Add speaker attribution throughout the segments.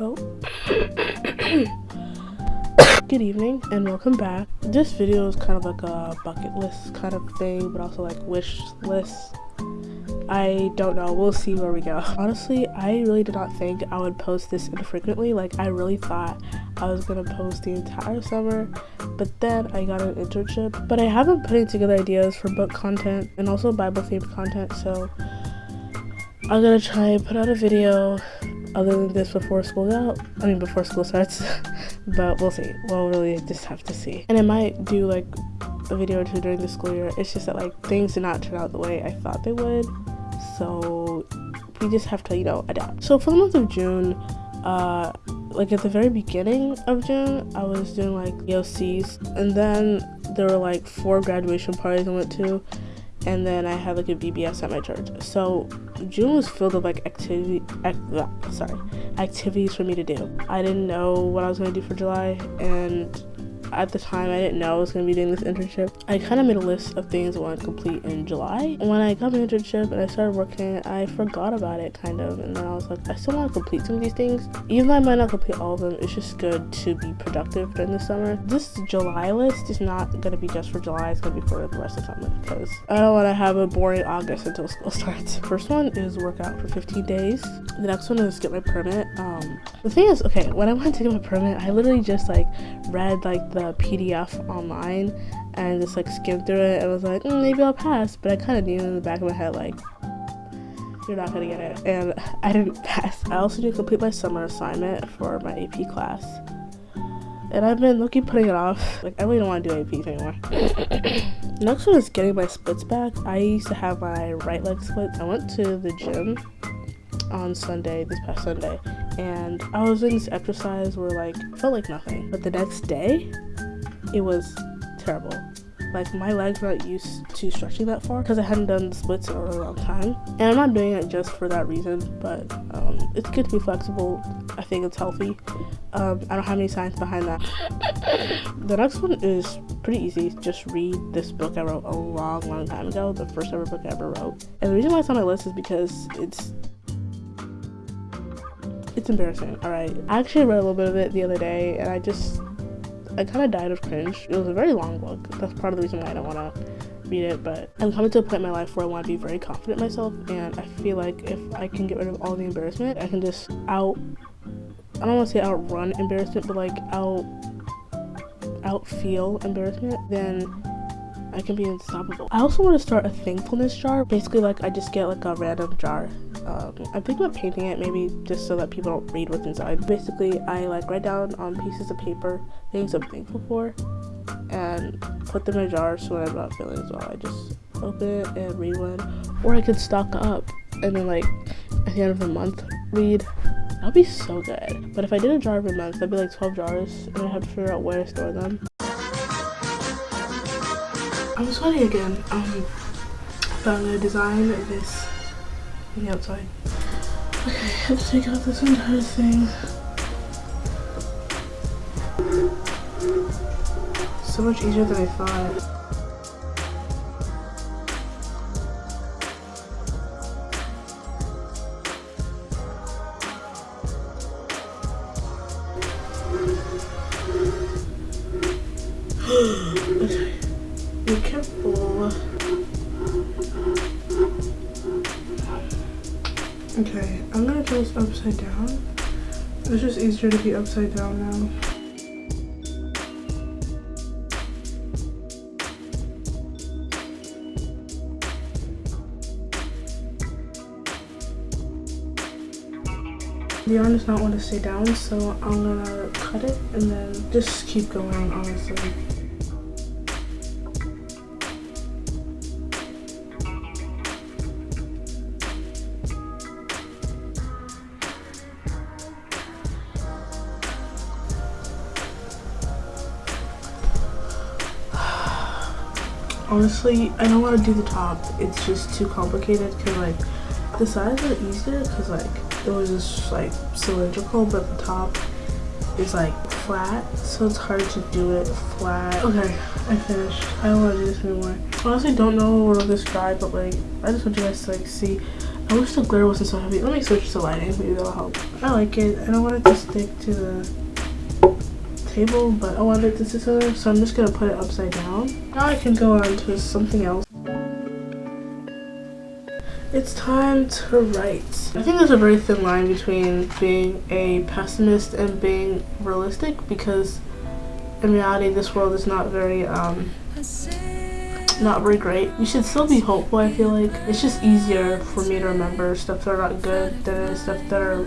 Speaker 1: Oh. Good evening and welcome back. This video is kind of like a bucket list kind of thing, but also like wish list. I don't know. We'll see where we go. Honestly, I really did not think I would post this infrequently. Like, I really thought I was gonna post the entire summer, but then I got an internship. But I have been putting together ideas for book content and also Bible themed content, so I'm gonna try and put out a video other than this before school out. I mean, before school starts, but we'll see. We'll really just have to see. And I might do like a video or two during the school year. It's just that like things did not turn out the way I thought they would. So we just have to, you know, adapt. So for the month of June, uh, like at the very beginning of June, I was doing like EOCs, and then there were like four graduation parties I went to, and then I had like a VBS at my church. So June was filled with like activity, act, sorry, activities for me to do. I didn't know what I was gonna do for July, and at the time I didn't know I was going to be doing this internship. I kind of made a list of things I want to complete in July. When I got my internship and I started working, I forgot about it kind of. And then I was like, I still want to complete some of these things. Even though I might not complete all of them, it's just good to be productive during the summer. This July list is not going to be just for July, it's going to be for the rest of the summer because I don't want to have a boring August until school starts. First one is work out for 15 days. The next one is get my permit. Um, the thing is, okay, when I went to get my permit, I literally just like read like the PDF online and just like skimmed through it and was like, mm, maybe I'll pass. But I kind of knew in the back of my head, like, you're not gonna get it. And I didn't pass. I also did complete my summer assignment for my AP class. And I've been looking putting it off. Like, I really don't want to do AP anymore. Next one is getting my splits back. I used to have my right leg splits. I went to the gym on Sunday, this past Sunday, and I was doing this exercise where like felt like nothing. But the next day, it was terrible. Like my legs were not used to stretching that far because I hadn't done the splits in a long time. And I'm not doing it just for that reason, but um, it's good to be flexible. I think it's healthy. Um, I don't have any science behind that. the next one is pretty easy. Just read this book I wrote a long, long time ago. The first ever book I ever wrote. And the reason why it's on my list is because it's it's embarrassing. All right, I actually read a little bit of it the other day, and I just I kind of died of cringe. It was a very long book. That's part of the reason why I don't want to read it. But I'm coming to a point in my life where I want to be very confident myself, and I feel like if I can get rid of all the embarrassment, I can just out. I don't want to say outrun embarrassment, but like out out feel embarrassment, then I can be unstoppable. I also want to start a thankfulness jar. Basically, like I just get like a random jar. Um, I'm thinking about painting it maybe just so that people don't read what's inside. Basically, I like write down on pieces of paper things I'm thankful for and put them in a jar so when I'm not feeling as well, I just open it and read one. Or I could stock up and then like at the end of the month read. That'd be so good. But if I did a jar every month, that'd be like 12 jars and I have to figure out where to store them. I'm sweaty again. Um, but I'm gonna design this the outside. Okay, to take out this entire thing. So much easier than I thought. Upside down. It's just easier to be upside down now. Yarn does not want to stay down, so I'm gonna cut it and then just keep going, honestly. Honestly i don't want to do the top it's just too complicated because like the sides are easier because like it was just like cylindrical but the top is like flat, so it's hard to do it flat. Okay, I finished. I don't want to do this anymore. I honestly don't know where this dry, but like, I just want you guys to like see. I wish the glitter wasn't so heavy. Let me switch to lighting, maybe that'll help. I like it. I don't want it to stick to the table, but I want it to so I'm just gonna put it upside down. Now I can go on to something else. It's time to write. I think there's a very thin line between being a pessimist and being realistic because in reality this world is not very um not very great. You should still be hopeful I feel like. It's just easier for me to remember stuff that are not good than stuff that are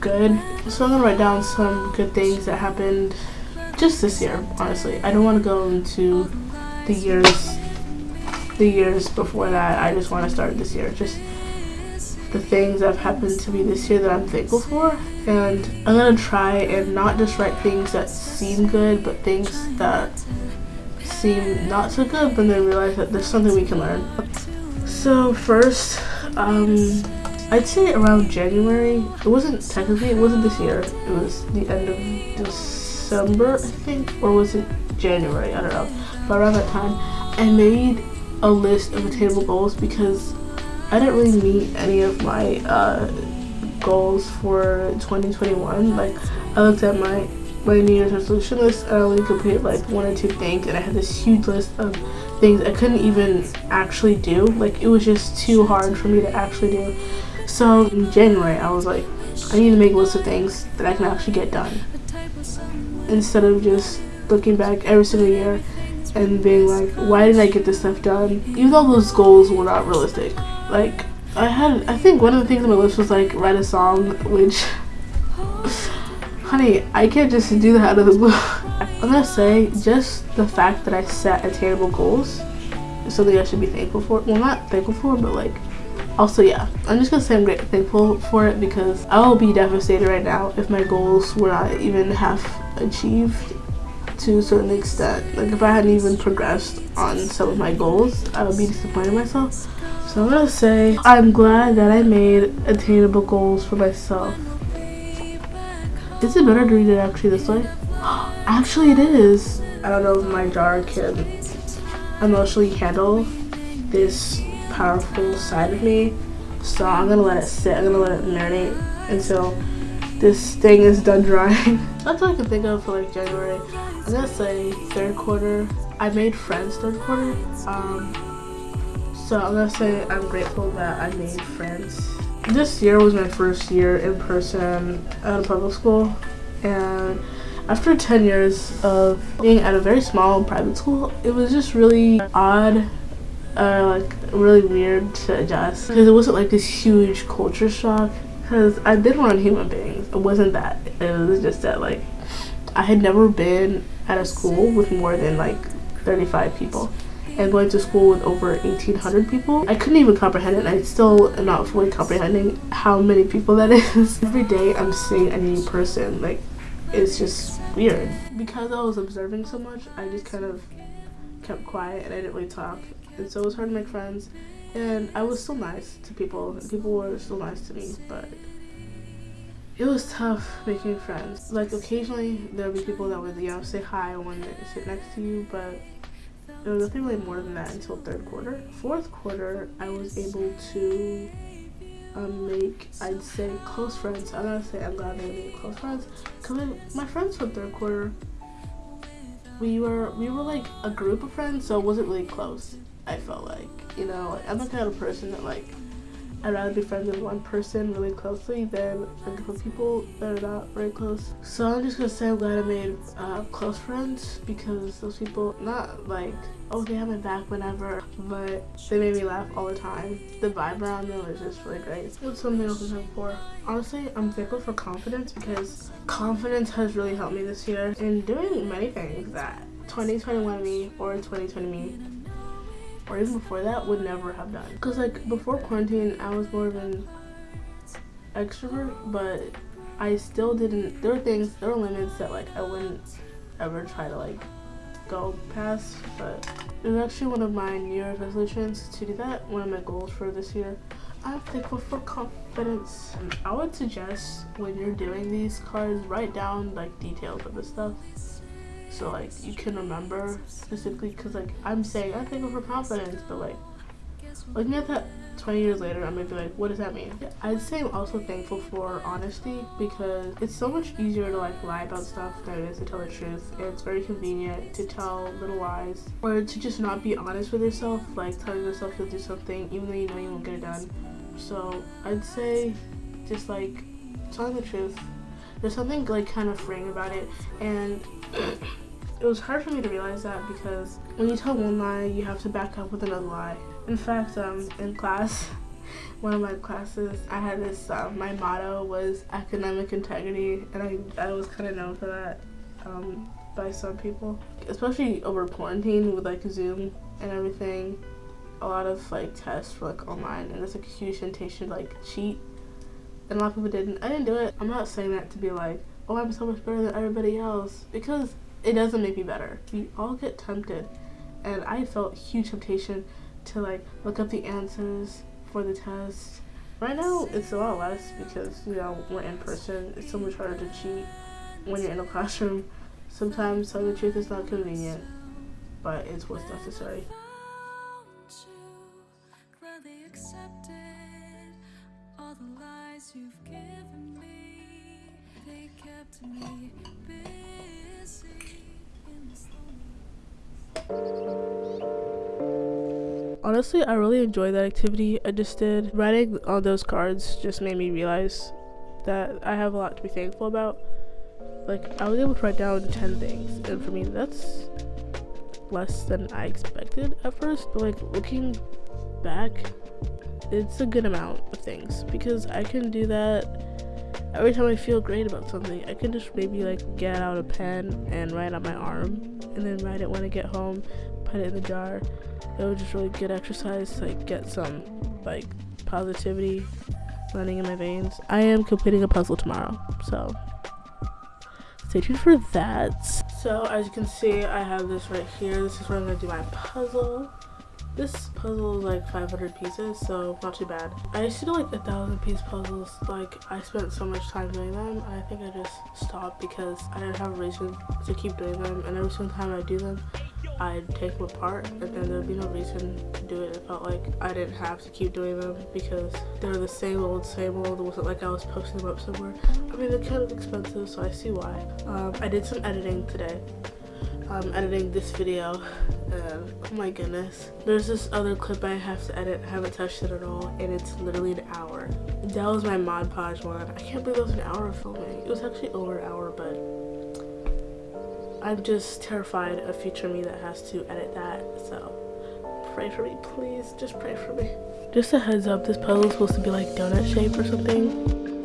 Speaker 1: good. So I'm gonna write down some good things that happened just this year, honestly. I don't want to go into the years the years before that. I just want to start this year. Just the things that have happened to me this year that I'm thankful for. And I'm to try and not just write things that seem good, but things that seem not so good, but then realize that there's something we can learn. So first, um, I'd say around January. It wasn't technically, it wasn't this year. It was the end of December, I think, or was it January? I don't know. But around that time, I made a list of attainable goals because I didn't really meet any of my uh, goals for 2021. Like I looked at my my New Year's resolution list and I only completed like one or two things and I had this huge list of things I couldn't even actually do. Like it was just too hard for me to actually do. So in January I was like, I need to make a list of things that I can actually get done. Instead of just looking back every single year and being like, why did I get this stuff done? Even though those goals were not realistic. Like, I had, I think one of the things on my list was like, write a song, which, honey, I can't just do that out of the blue. I'm gonna say, just the fact that I set attainable goals is something I should be thankful for. Well, not thankful for, but like, also yeah i'm just gonna say i'm great thankful for it because i will be devastated right now if my goals were not even half achieved to a certain extent. Like if I hadn't even progressed on some of my goals, I would be disappointed in myself. So I'm gonna say I'm glad that I made attainable goals for myself. Is it better to read it actually this way? actually it is. I don't know if my jar can emotionally handle this powerful side of me. So I'm gonna let it sit. I'm gonna let it marinate until this thing is done drying. That's all I can think of for like January. I'm gonna say third quarter. I made friends third quarter. Um, so I'm gonna say I'm grateful that I made friends. This year was my first year in person at a public school, and after 10 years of being at a very small private school, it was just really odd uh, like really weird to adjust. Because it wasn't like this huge culture shock. Because I've been around human beings. It wasn't that. It was just that like I had never been at a school with more than like 35 people. And going to school with over 1800 people i couldn't even comprehend it and i still am not fully comprehending how many people that is. Every day i'm seeing a new person like it's just weird. Because i was observing so much i just kind of kept quiet and i didn't really talk and so it was hard to make friends and i was still nice to people and people were still nice to me but it was tough making friends. Like occasionally there would be people that would, you know, say hi when they sit next to you, but it was nothing really more than that until third quarter. Fourth quarter, I was able to um, make, I'd say, close friends. I'm gonna say I'm glad they made close friends. Cause my friends from third quarter, we were we were like a group of friends, so it wasn't really close. I felt like, you know, like, I'm the kind of person that like I'd rather be friends with one person really closely than a group of people that are not very close. So I'm just gonna say I'm glad I made uh, close friends because those people, not like, oh they have my back whenever, but they made me laugh all the time. The vibe around them was just really great. What's something else I'm thankful for? Honestly, I'm thankful for confidence because confidence has really helped me this year in doing many things that 2021 me or 2020 me or even before that would never have done. Because like before quarantine, I was more of an extrovert, but I still didn't, there were things, there were limits that like I wouldn't ever try to like go past, but it was actually one of my New Year's resolutions to do that, one of my goals for this year. I'm thankful for confidence. I would suggest when you're doing these cards, write down like details of the stuff. So like you can remember specifically because like I'm saying I'm thankful for confidence, but like looking at that 20 years later, I might be like, what does that mean? I'd say I'm also thankful for honesty because it's so much easier to like lie about stuff than it is to tell the truth. And it's very convenient to tell little lies or to just not be honest with yourself, like telling yourself you'll do something even though you know you won't get it done. So I'd say just like telling the truth. There's something like kind of freeing about it and it was hard for me to realize that because when you tell one lie, you have to back up with another lie. In fact, um, in class, one of my classes, I had this, uh, my motto was academic integrity, and I, I was kind of known for that um, by some people. Especially over quarantine with like Zoom and everything, a lot of like tests were like online, and it's like a huge temptation to like cheat, and a lot of people didn't. I didn't do it. I'm not saying that to be like, oh, I'm so much better than everybody else, because it doesn't make me better. We all get tempted, and I felt huge temptation to like look up the answers for the test. Right now, it's a lot less because you know we're in person. It's so much harder to cheat when you're in a classroom. Sometimes telling the truth is not convenient, but it's what's necessary. Honestly, I really enjoyed that activity I just did. Writing on those cards just made me realize that I have a lot to be thankful about. Like, I was able to write down 10 things, and for me, that's less than I expected at first. But, like, looking back, it's a good amount of things because I can do that every time I feel great about something, I can just maybe like get out a pen and write on my arm and then write it when I get home, put it in the jar. It was just really good exercise to like get some like positivity running in my veins. I am completing a puzzle tomorrow, so stay tuned for that. So as you can see, I have this right here. This is where I'm gonna do my puzzle. This puzzle is like 500 pieces, so not too bad. I used to do like a thousand piece puzzles. Like I spent so much time doing them. I think I just stopped because I didn't have a reason to keep doing them. And every single time I do them, I'd take them apart and then there'd be no reason to do it. It felt like I didn't have to keep doing them because they were the same old, same old. It wasn't like I was posting them up somewhere. I mean, they're kind of expensive, so I see why. Um, I did some editing today. I'm editing this video and oh my goodness. There's this other clip I have to edit. I haven't touched it at all and it's literally an hour. That was my Mod Podge one. I can't believe it was an hour of filming. It was actually over an hour but I'm just terrified of future me that has to edit that so pray for me please. Just pray for me. Just a heads up this puzzle is supposed to be like donut shape or something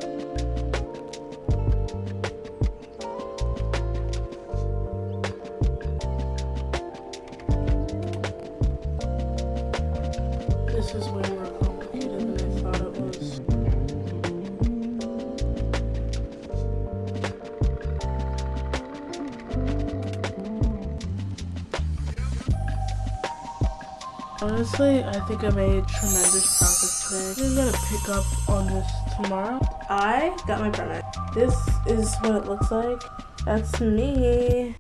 Speaker 1: Honestly, I think I made tremendous progress today. I'm gonna pick up on this tomorrow. I got my permit. This is what it looks like. That's me.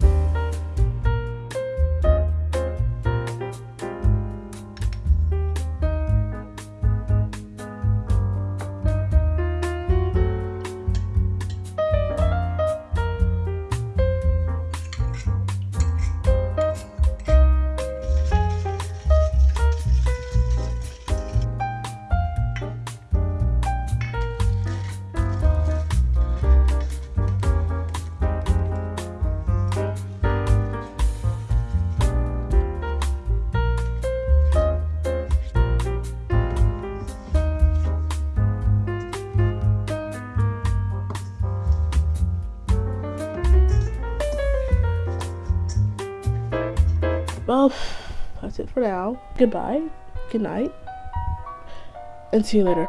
Speaker 1: Well, that's it for now. Goodbye, good night, and see you later.